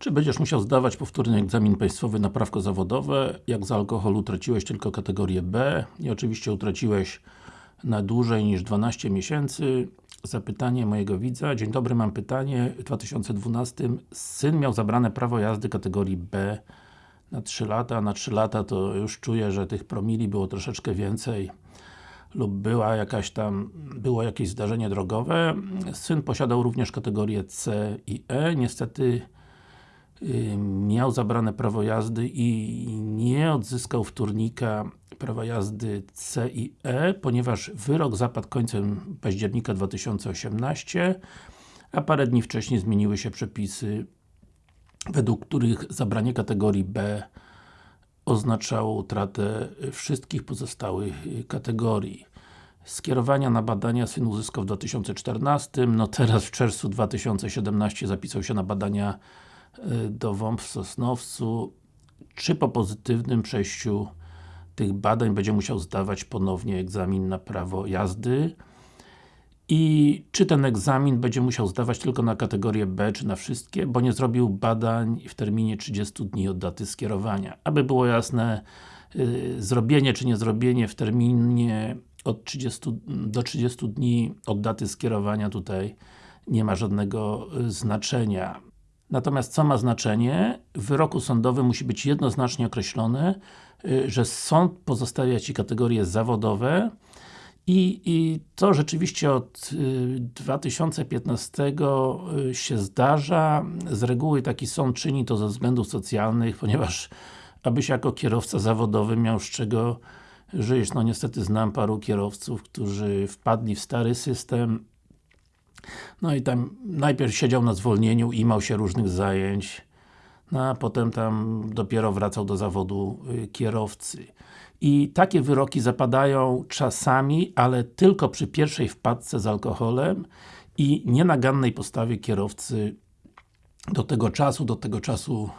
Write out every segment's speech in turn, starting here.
Czy będziesz musiał zdawać powtórny egzamin państwowy na prawko zawodowe? Jak z alkoholu utraciłeś tylko kategorię B i oczywiście utraciłeś na dłużej niż 12 miesięcy? Zapytanie mojego widza. Dzień dobry, mam pytanie. W 2012 syn miał zabrane prawo jazdy kategorii B na 3 lata. Na 3 lata to już czuję, że tych promili było troszeczkę więcej lub była jakaś tam, było jakieś zdarzenie drogowe. Syn posiadał również kategorię C i E. Niestety miał zabrane prawo jazdy i nie odzyskał wtórnika prawa jazdy C i E, ponieważ wyrok zapadł końcem października 2018, a parę dni wcześniej zmieniły się przepisy, według których zabranie kategorii B oznaczało utratę wszystkich pozostałych kategorii. Skierowania na badania syn uzyskał w 2014, no teraz w czerwcu 2017 zapisał się na badania Y, do WOMP w Sosnowcu, czy po pozytywnym przejściu tych badań będzie musiał zdawać ponownie egzamin na prawo jazdy i czy ten egzamin będzie musiał zdawać tylko na kategorię B, czy na wszystkie, bo nie zrobił badań w terminie 30 dni od daty skierowania. Aby było jasne, yy, zrobienie czy nie zrobienie w terminie od 30 do 30 dni od daty skierowania tutaj nie ma żadnego y, znaczenia. Natomiast co ma znaczenie? W wyroku sądowym musi być jednoznacznie określone, y, że sąd pozostawia Ci kategorie zawodowe i, i to rzeczywiście od 2015 y, y, się zdarza. Z reguły taki sąd czyni to ze względów socjalnych, ponieważ abyś jako kierowca zawodowy miał z czego żyć. No niestety znam paru kierowców, którzy wpadli w stary system, no i tam najpierw siedział na zwolnieniu, imał się różnych zajęć, no a potem tam dopiero wracał do zawodu y, kierowcy. I takie wyroki zapadają czasami, ale tylko przy pierwszej wpadce z alkoholem i nienagannej postawie kierowcy do tego czasu, do tego czasu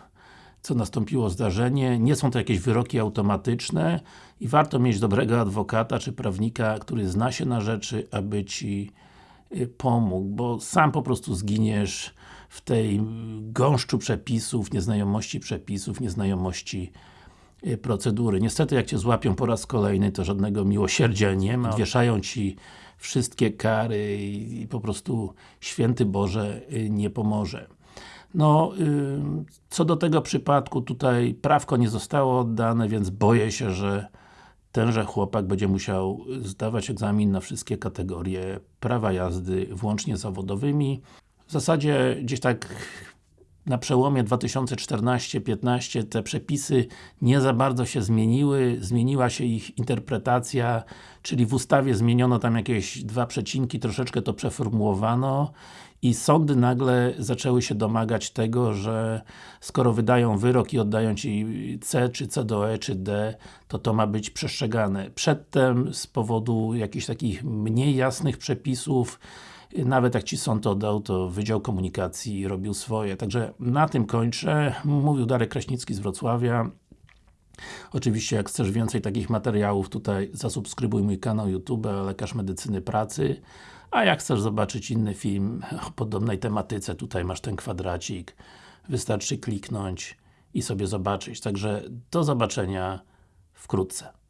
co nastąpiło zdarzenie. Nie są to jakieś wyroki automatyczne i warto mieć dobrego adwokata czy prawnika, który zna się na rzeczy, aby Ci pomógł, bo sam po prostu zginiesz w tej gąszczu przepisów, nieznajomości przepisów, nieznajomości y, procedury. Niestety jak Cię złapią po raz kolejny, to żadnego miłosierdzia nie ma. Wieszają Ci wszystkie kary i po prostu Święty Boże y, nie pomoże. No, co do tego przypadku, tutaj prawko nie zostało oddane, więc boję się, że tenże chłopak będzie musiał zdawać egzamin na wszystkie kategorie prawa jazdy, włącznie zawodowymi. W zasadzie gdzieś tak na przełomie 2014-15 te przepisy nie za bardzo się zmieniły, zmieniła się ich interpretacja, czyli w ustawie zmieniono tam jakieś dwa przecinki, troszeczkę to przeformułowano i sądy nagle zaczęły się domagać tego, że skoro wydają wyrok i oddają Ci C, czy C do E, czy D, to to ma być przestrzegane. Przedtem z powodu jakichś takich mniej jasnych przepisów nawet jak Ci sąd oddał, to Wydział Komunikacji robił swoje. Także na tym kończę. Mówił Darek Kraśnicki z Wrocławia. Oczywiście jak chcesz więcej takich materiałów tutaj zasubskrybuj mój kanał YouTube Lekarz Medycyny Pracy a jak chcesz zobaczyć inny film o podobnej tematyce, tutaj masz ten kwadracik wystarczy kliknąć i sobie zobaczyć. Także do zobaczenia wkrótce.